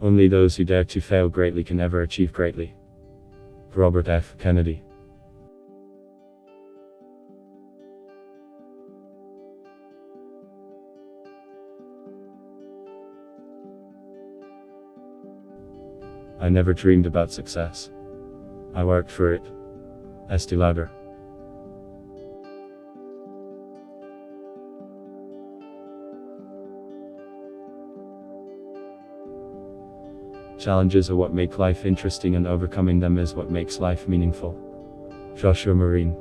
Only those who dare to fail greatly can ever achieve greatly. Robert F. Kennedy. I never dreamed about success. I worked for it. Estee Lauder. Challenges are what make life interesting and overcoming them is what makes life meaningful. Joshua Marine.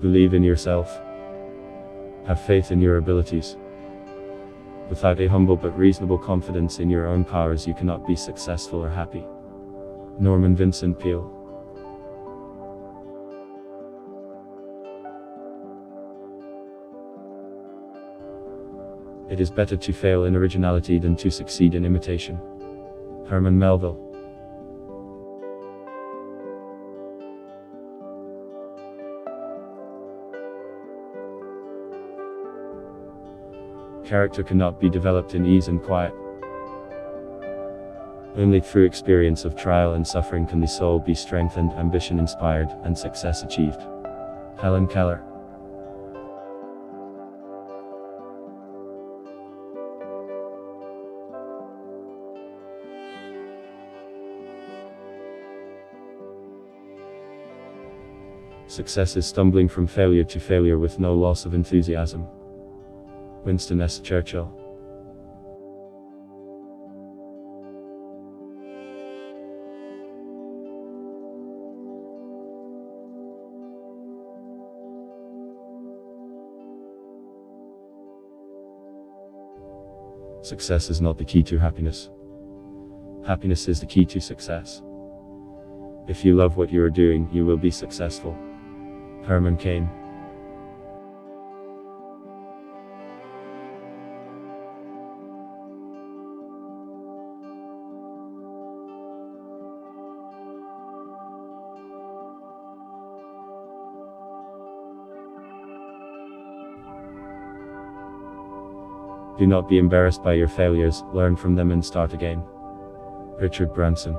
Believe in yourself. Have faith in your abilities. Without a humble but reasonable confidence in your own powers, you cannot be successful or happy. Norman Vincent Peale. It is better to fail in originality than to succeed in imitation. Herman Melville. Character cannot be developed in ease and quiet. Only through experience of trial and suffering can the soul be strengthened, ambition inspired, and success achieved. Helen Keller. Success is stumbling from failure to failure with no loss of enthusiasm. Winston S. Churchill. Success is not the key to happiness. Happiness is the key to success. If you love what you are doing, you will be successful. Herman Cain. Do not be embarrassed by your failures, learn from them and start again. Richard Branson